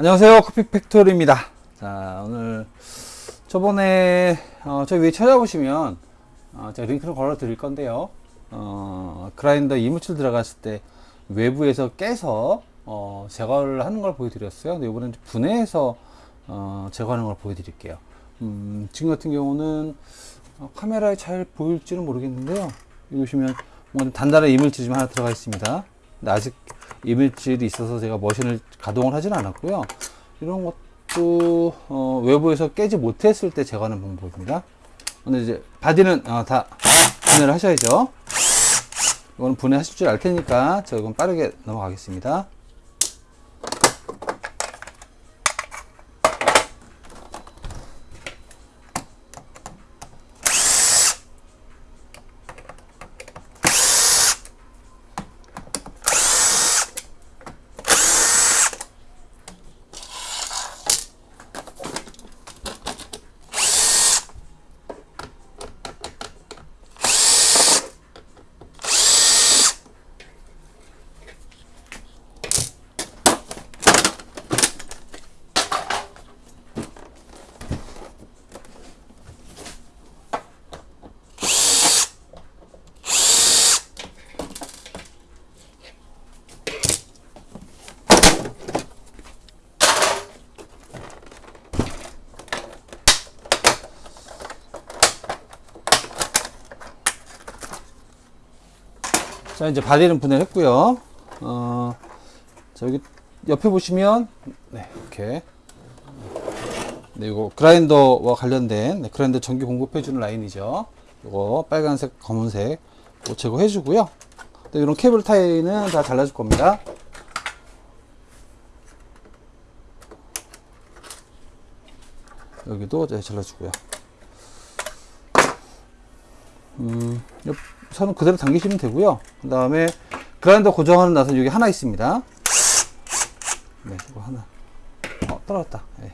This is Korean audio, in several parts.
안녕하세요. 커피 팩토리입니다. 자 오늘 저번에 어, 저 위에 찾아보시면 어, 제가 링크를 걸어 드릴 건데요. 어, 그라인더 이물질 들어갔을 때 외부에서 깨서 어, 제거를 하는 걸 보여드렸어요. 근데 이번엔 분해해서 어, 제거하는 걸 보여드릴게요. 음, 지금 같은 경우는 어, 카메라에 잘 보일지는 모르겠는데요. 보시면 단단한 이물질이 좀 하나 들어가 있습니다 아직 이물질이 있어서 제가 머신을 가동을 하지는 않았고요. 이런 것도 어, 외부에서 깨지 못했을 때 제거하는 방법입니다. 근데 이제 body는 어, 다 분해를 하셔야죠. 이거는 분해하실 줄 알 테니까 이건 빠르게 넘어가겠습니다. 자 이제 바디는 분해했고요. 어, 자 여기 옆에 보시면 네 이렇게 네 이거 그라인더와 관련된 네, 그라인더 전기 공급해 주는 라인이죠. 이거 빨간색, 검은색 이거 제거해 주고요. 네, 이런 케이블 타이는 다 잘라 줄 겁니다. 여기도 네, 잘라 주고요. 음, 옆 선은 그대로 당기시면 되고요. 그 다음에 그라인더 고정하는 나선 여기 하나 있습니다. 네, 이거 하나. 어, 떨어졌다. 네.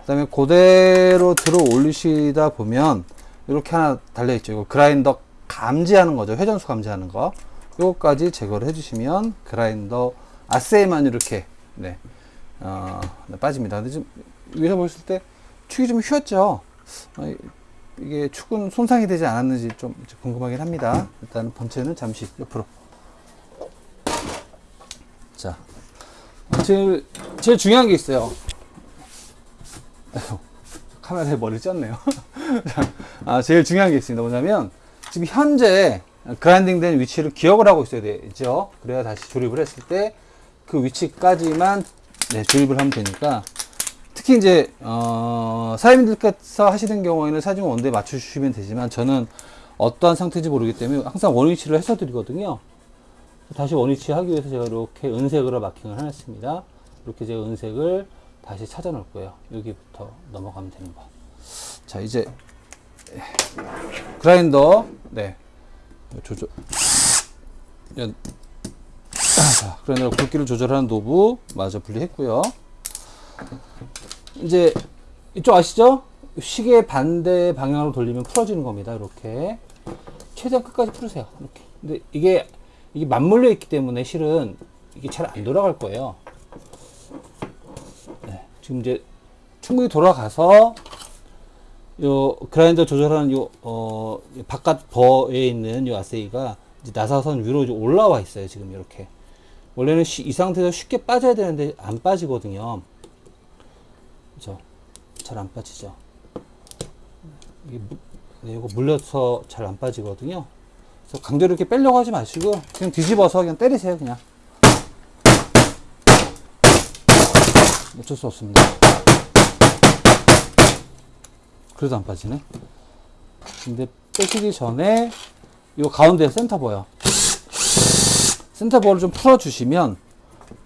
그 다음에 그대로 들어 올리시다 보면 이렇게 하나 달려있죠. 이거 그라인더 감지하는 거죠. 회전수 감지하는 거. 요거까지 제거를 해주시면 그라인더 아세이만 이렇게 네, 어, 네, 빠집니다. 근데 지금 위에서 보실 때 축이 좀 휘었죠. 어, 이게 축은 손상이 되지 않았는지 좀 궁금하긴 합니다. 일단 본체는 잠시 옆으로. 자, 제일, 제일 중요한 게 있어요. 카메라에 머리를 쪘네요. 아, 제일 중요한 게 있습니다. 뭐냐면, 지금 현재 그라인딩 된 위치를 기억을 하고 있어야 되죠. 그래야 다시 조립을 했을 때 그 위치까지만 네, 조립을 하면 되니까 특히 이제 어, 사장님들께서 하시는 경우에는 사진 원대에 맞춰주시면 되지만 저는 어떠한 상태인지 모르기 때문에 항상 원위치를 해서 드리거든요. 다시 원위치 하기 위해서 제가 이렇게 은색으로 마킹을 해놨습니다. 이렇게 제가 은색을 다시 찾아 놓을 거예요. 여기부터 넘어가면 되는 거. 자 이제 그라인더 네 조절 자, 그라인더 굵기를 조절하는 노브 마저 분리했고요. 이제 이쪽 아시죠? 시계 반대 방향으로 돌리면 풀어지는 겁니다. 이렇게 최대한 끝까지 풀으세요. 이렇게. 근데 이게 이게 맞물려 있기 때문에 실은 이게 잘 안 돌아갈 거예요. 네, 지금 이제 충분히 돌아가서 요 그라인더 조절하는 요 어, 바깥 버에 있는 요 아세이가 나사선 위로 올라와 있어요. 지금 이렇게 원래는 시, 이 상태에서 쉽게 빠져야 되는데 안 빠지거든요. 그죠? 잘 안 빠지죠. 이게 네, 이거 물려서 잘 안 빠지거든요. 그래서 강제로 이렇게 빼려고 하지 마시고 그냥 뒤집어서 그냥 때리세요, 그냥. 어쩔 수 없습니다. 그래도 안 빠지네. 근데 빼시기 전에 이 가운데 센터 보여. 센터 볼을 좀 풀어주시면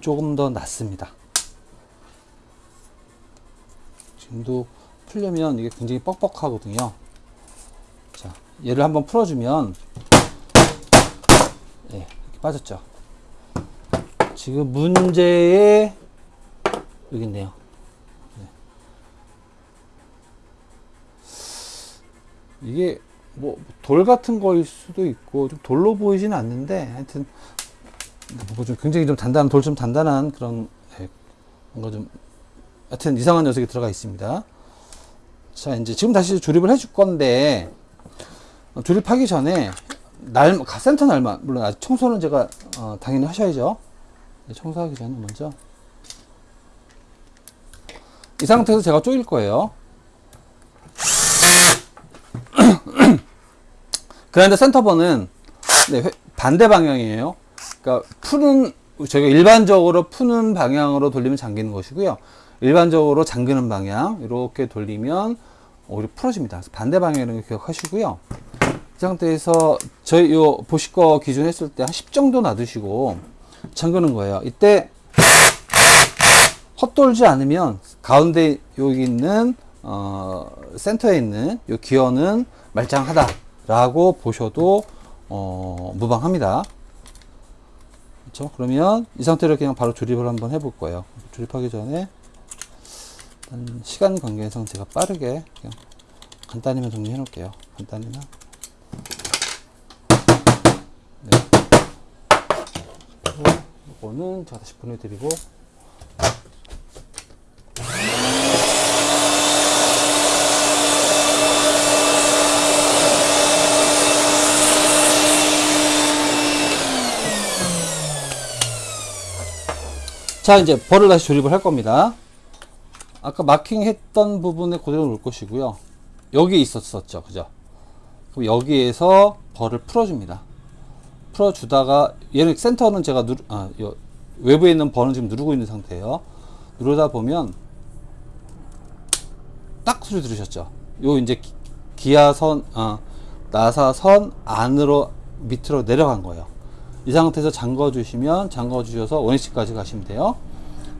조금 더 낫습니다. 지금도 풀려면 이게 굉장히 뻑뻑하거든요. 자, 얘를 한번 풀어주면 네, 이렇게 빠졌죠. 지금 문제의 여기 있네요. 네. 이게 뭐 돌 같은 거일 수도 있고 좀 돌로 보이지는 않는데 하여튼 뭐좀 굉장히 좀 단단한 돌 좀 단단한 그런 네, 뭔가 좀 하여튼 이상한 녀석이 들어가 있습니다. 자, 이제 지금 다시 조립을 해줄 건데, 어, 조립하기 전에, 날, 센터 날만, 물론 아직 청소는 제가, 어, 당연히 하셔야죠. 네, 청소하기 전에 먼저. 이 상태에서 제가 쪼일 거예요. 그라인더 센터번은 네, 회- 반대 방향이에요. 그러니까 푸는 저희가 일반적으로 푸는 방향으로 돌리면 잠기는 것이고요. 일반적으로 잠그는 방향 이렇게 돌리면 오히려 풀어집니다. 반대 거 기억하시고요. 이 상태에서 저희 요 보실 거 기준 했을 때 한 10 정도 놔두시고 잠그는 거예요. 이때 헛돌지 않으면 가운데 여기 있는 어, 센터에 있는 요 기어는 말짱하다 라고 보셔도 어, 무방합니다. 그렇죠? 그러면 이 상태로 그냥 바로 조립을 한번 해볼 거예요. 조립하기 전에 시간 관계상 제가 빠르게 간단히만 정리해 놓을게요. 간단히만. 네. 이거는 제가 다시 보내드리고 자 이제 벌을 다시 조립을 할 겁니다 아까 마킹 했던 부분에 그대로 놓을 것이고요. 여기 있었었죠. 그죠? 그럼 여기에서 벌을 풀어줍니다. 풀어주다가 얘는 센터는 제가 누르, 아, 요 외부에 있는 벌은 지금 누르고 있는 상태예요. 누르다 보면 딱 소리 들으셨죠? 요 이제 기- 기아선 아, 나사선 안으로 밑으로 내려간 거예요. 이 상태에서 잠궈 주시면 잠궈 주셔서 원위치까지 가시면 돼요.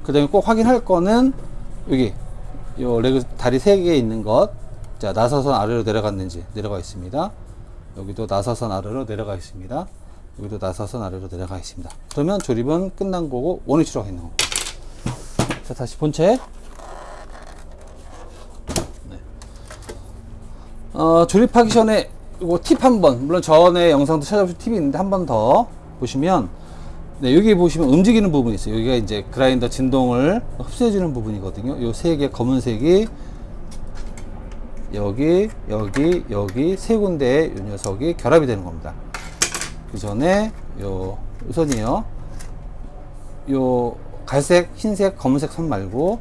그 다음에 꼭 확인할 거는 여기 요 레그 다리 세 개 있는 것 자, 나사선 아래로 내려갔는지 내려가 있습니다. 여기도 나사선 아래로 내려가 있습니다. 여기도 나사선 아래로 내려가 있습니다. 그러면 조립은 끝난 거고 원위치로 가 있는 겁니다. 자, 다시 본체. 네. 어, 조립하기 전에 이거 팁 한 번, 물론 전에 영상도 찾아보신 팁이 있는데 한 번 더 보시면 네, 여기 보시면 움직이는 부분이 있어요. 여기가 이제 그라인더 진동을 흡수해주는 부분이거든요. 요 세 개 검은색이 여기, 여기, 여기 세 군데에 이 녀석이 결합이 되는 겁니다. 그 전에 요 우선이요. 요 갈색, 흰색, 검은색 선 말고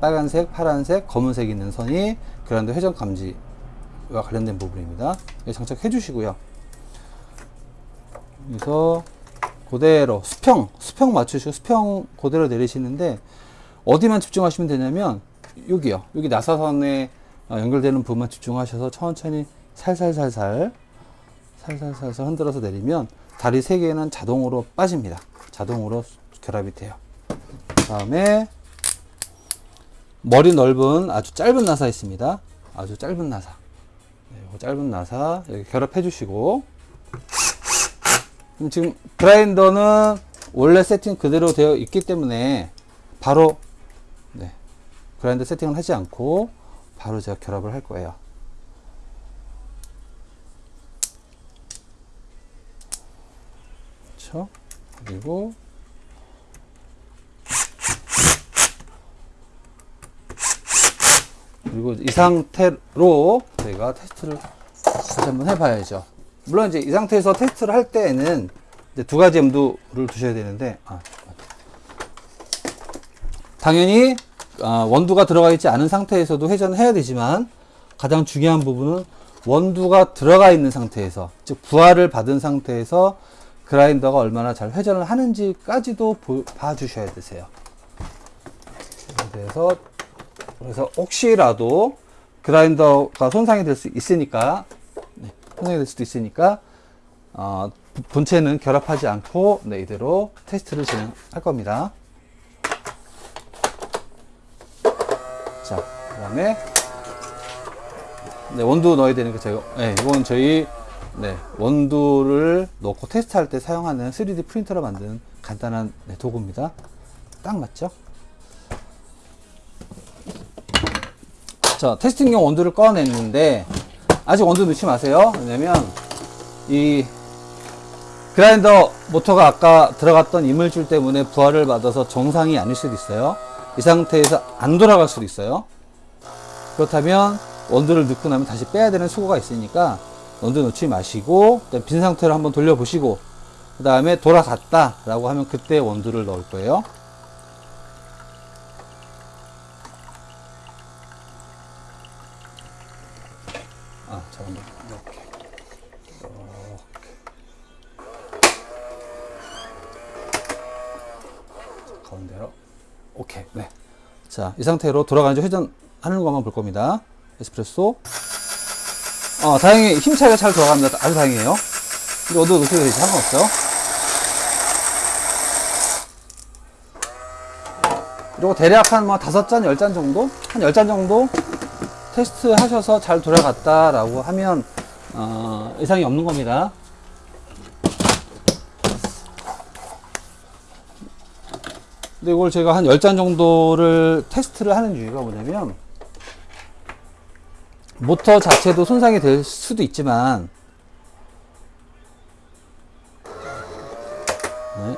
빨간색, 파란색, 검은색 있는 선이 그라인더 회전 감지와 관련된 부분입니다. 장착해 주시고요. 그래서 그대로 수평 수평 맞추시고 수평 그대로 내리시는데 어디만 집중하시면 되냐면 여기요. 여기 나사선에 어, 연결되는 부분만 집중하셔서 천천히 살살살살 살살살살 흔들어서 내리면 다리 세 개는 자동으로 빠집니다. 자동으로 결합이 돼요. 다음에 머리 넓은 아주 짧은 나사 있습니다. 아주 짧은 나사. 네, 그 짧은 나사 여기 결합해 주시고 지금 그라인더는 원래 세팅 그대로 되어 있기 때문에 바로 네, 그라인더 세팅을 하지 않고 바로 제가 결합을 할 거예요. 그렇죠? 그리고 그리고 이 상태로 저희가 테스트를 다시 한번 해봐야죠. 물론 이제 이 상태에서 테스트를 할 때에는 두 가지 염두를 두셔야 되는데, 아, 당연히 아, 원두가 들어가 있지 않은 상태에서도 회전을 해야 되지만 가장 중요한 부분은 원두가 들어가 있는 상태에서 즉 부하를 받은 상태에서 그라인더가 얼마나 잘 회전을 하는지까지도 보- 봐주셔야 되세요. 그래서 그래서 혹시라도 그라인더가 손상이 될 수 있으니까 네, 손상이 될 수도 있으니까 어, 본체는 결합하지 않고 네, 이대로 테스트를 진행할 겁니다. 자, 그 다음에 네, 원두 넣어야 되는 거 제가 네, 이건 저희 네, 원두를 넣고 테스트할 때 사용하는 3D 프린터로 만든 간단한 네, 도구입니다. 딱 맞죠? 자, 테스팅용 원두를 꺼냈는데 아직 원두 넣지 마세요. 왜냐면 이 그라인더 모터가 아까 들어갔던 이물질 때문에 부하를 받아서 정상이 아닐 수도 있어요. 이 상태에서 안 돌아갈 수도 있어요. 그렇다면 원두를 넣고 나면 다시 빼야 되는 수고가 있으니까 원두 넣지 마시고 빈 상태로 한번 돌려보시고 그 다음에 돌아갔다 라고 하면 그때 원두를 넣을 거예요. 가운데로 오케이 네. 자, 이 상태로 돌아가는지 회전하는 것만 볼 겁니다. 에스프레소. 어, 다행히 힘 차이가 잘 돌아갑니다. 아주 다행이에요. 근데 어디 놓으셔도 되지 상관없죠. 그리고 대략 한 뭐 다섯 잔, 열 잔 정도? 한 열 잔 정도 테스트 하셔서 잘 돌아갔다라고 하면, 어, 이상이 없는 겁니다. 근데 이걸 제가 한 10잔 정도를 테스트를 하는 이유가 뭐냐면 모터 자체도 손상이 될 수도 있지만 네.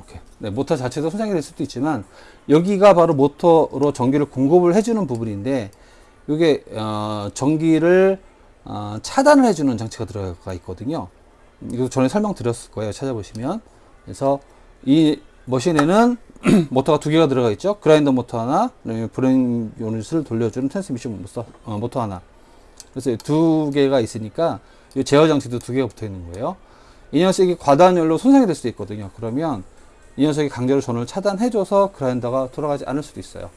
오케이. 네, 모터 자체도 손상이 될 수도 있지만 여기가 바로 모터로 전기를 공급을 해주는 부분인데 이게 어, 전기를 어, 차단을 해주는 장치가 들어가 있거든요. 이거 전에 설명드렸을 거예요. 찾아보시면 그래서 이 머신에는 모터가 두 개가 들어가 있죠. 그라인더 모터 하나, 브레인 유닛을 돌려주는 모터, 어, 모터 하나. 그래서 이 두 개가 있으니까 이 제어 장치도 두 개가 붙어 있는 거예요. 이 녀석이 과다열로 손상이 될 수도 있거든요. 그러면 이 녀석이 강제로 전원을 차단해 줘서 그라인더가 돌아가지 않을 수도 있어요.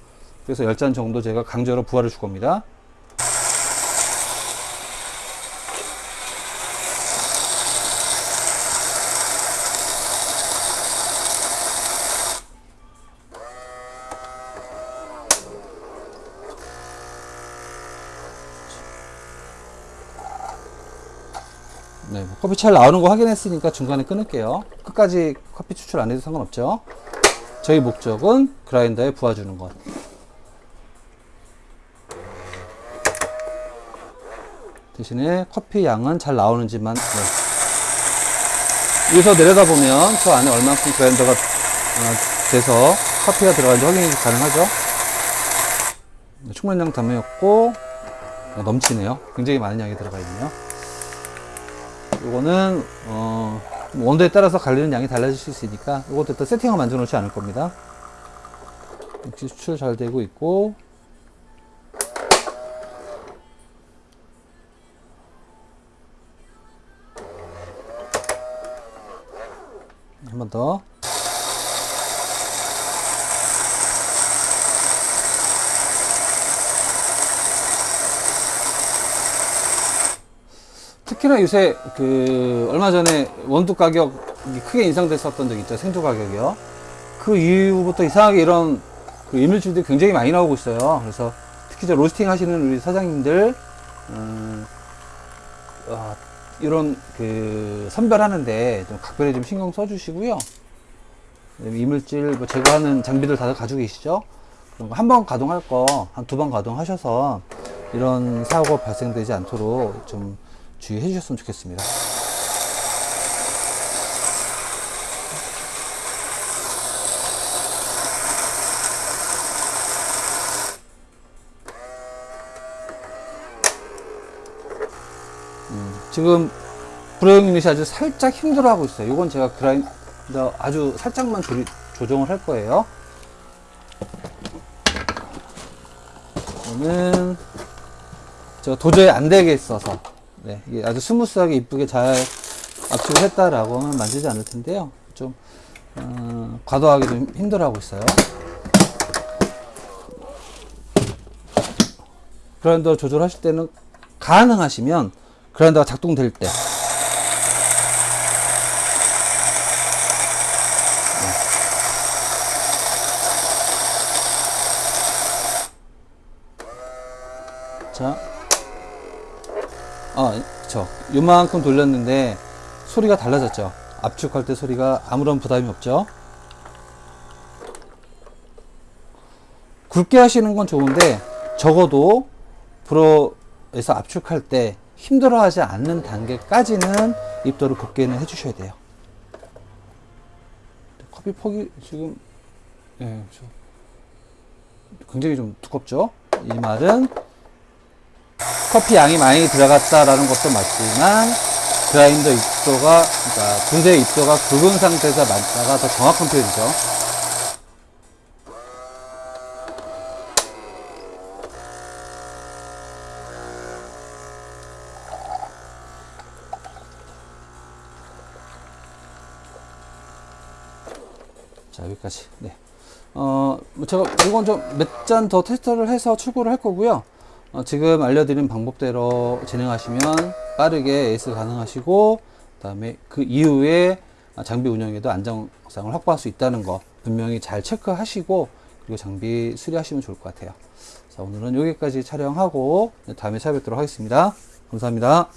그래서 10잔 정도 제가 강제로 부하를 줄 겁니다. 커피 잘 나오는 거 확인했으니까 중간에 끊을게요. 끝까지 커피 추출 안 해도 상관없죠. 저희 목적은 그라인더에 부어주는 것. 대신에 커피 양은 잘 나오는지만 네. 여기서 내려다 보면 저 안에 얼만큼 그라인더가 어, 돼서 커피가 들어가는지 확인이 가능하죠. 네, 충분량 담으였고 어, 넘치네요. 굉장히 많은 양이 들어가 있네요. 요거는 어, 원도에 따라서 갈리는 양이 달라질 수 있으니까 이것도 또 세팅을 만들어 놓지 않을 겁니다. 역시 수출 잘 되고 있고 한 번 더. 특히나 요새 그 얼마 전에 원두 가격이 크게 인상됐었던 적 있죠 생두 가격이요. 그 이후부터 이상하게 이런 그 이물질들이 굉장히 많이 나오고 있어요. 그래서 특히 저 로스팅 하시는 우리 사장님들 음, 아, 이런 그 선별하는데 좀 각별히 좀 신경 써 주시고요. 이물질 뭐 제거하는 장비들 다들 가지고 계시죠? 한 번 가동할 거 한 두 번 가동하셔서 이런 사고가 발생되지 않도록 좀 주의해 주셨으면 좋겠습니다. 음, 지금 브레이크 유닛이 아주 살짝 힘들어 하고 있어요. 이건 제가 그라인더 아주 살짝만 조리, 조정을 할 거예요. 이거는 제가 도저히 안 되겠어서 네, 이게 아주 smooth하게 이쁘게 잘 압축을 했다라고 하면 만지지 않을 텐데요. 좀 어, 과도하게 좀 힘들어하고 있어요. 그라인더 조절하실 때는 가능하시면 그라인더가 작동될 때 자, 아, 그쵸. 요만큼 돌렸는데 소리가 달라졌죠. 압축할 때 소리가 아무런 부담이 없죠. 굵게 하시는 건 좋은데 적어도 불어에서 압축할 때 힘들어하지 않는 단계까지는 입도를 곱게는 해주셔야 돼요. 커피 폭이 지금 예. 굉장히 좀 두껍죠. 이 말은 커피 양이 많이 들어갔다라는 것도 맞지만 그라인더 입도가 그러니까 분쇄 입도가 굵은 상태에서 맞다가 더 정확한 표현이죠. 자 여기까지. 네. 어, 뭐 제가 이건 좀 몇 잔 더 테스트를 해서 출고를 할 거고요. 어, 지금 알려드린 방법대로 진행하시면 빠르게 에이스 가능하시고, 그 다음에 그 이후에 장비 운영에도 안정성을 확보할 수 있다는 거 분명히 잘 체크하시고 그리고 장비 수리하시면 좋을 것 같아요. 자 오늘은 여기까지 촬영하고 다음에 찾아뵙도록 하겠습니다. 감사합니다.